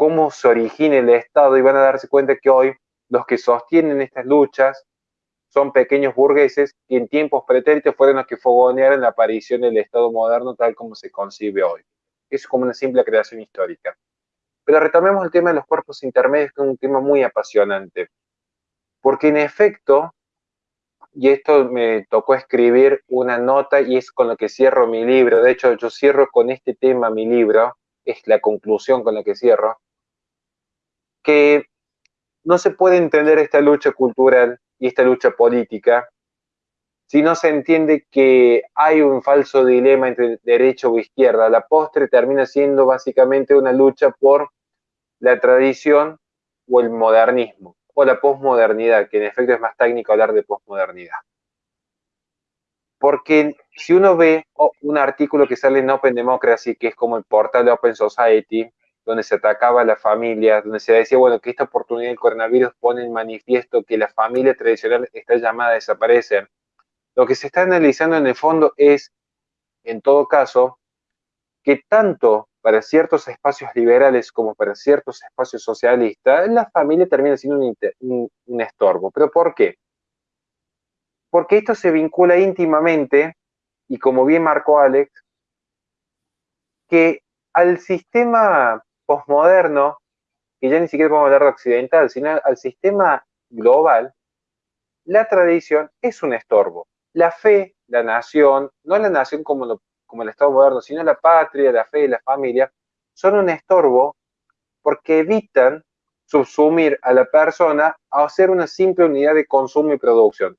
cómo se origina el Estado y van a darse cuenta que hoy los que sostienen estas luchas son pequeños burgueses que en tiempos pretéritos fueron los que fogonearon la aparición del Estado moderno tal como se concibe hoy. Es como una simple creación histórica. Pero retomemos el tema de los cuerpos intermedios, que es un tema muy apasionante. Porque en efecto, y esto me tocó escribir una nota y es con lo que cierro mi libro. De hecho, yo cierro con este tema mi libro, es la conclusión con la que cierro, que no se puede entender esta lucha cultural y esta lucha política si no se entiende que hay un falso dilema entre derecha o izquierda. La postre termina siendo básicamente una lucha por la tradición o el modernismo, o la posmodernidad, que en efecto es más técnico hablar de posmodernidad. Porque si uno ve un artículo que sale en Open Democracy, que es como el portal de Open Society, donde se atacaba a la familia, donde se decía, bueno, que esta oportunidad del coronavirus pone en manifiesto que la familia tradicional está llamada a desaparecer. Lo que se está analizando en el fondo es, en todo caso, que tanto para ciertos espacios liberales como para ciertos espacios socialistas, la familia termina siendo un, un estorbo. ¿Pero por qué? Porque esto se vincula íntimamente, y como bien marcó Alex, que al sistema posmoderno, que ya ni siquiera podemos hablar de occidental, sino al sistema global, la tradición es un estorbo. La fe, la nación, no la nación como, como el Estado moderno, sino la patria, la fe y la familia, son un estorbo porque evitan subsumir a la persona a ser una simple unidad de consumo y producción.